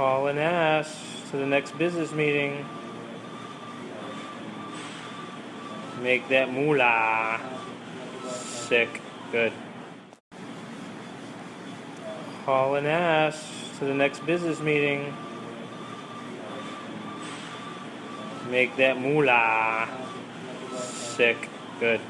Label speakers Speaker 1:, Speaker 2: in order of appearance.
Speaker 1: Call and ask to the next business meeting. Make that moolah. Sick. Good. Call and ask to the next business meeting. Make that moolah. Sick. Good.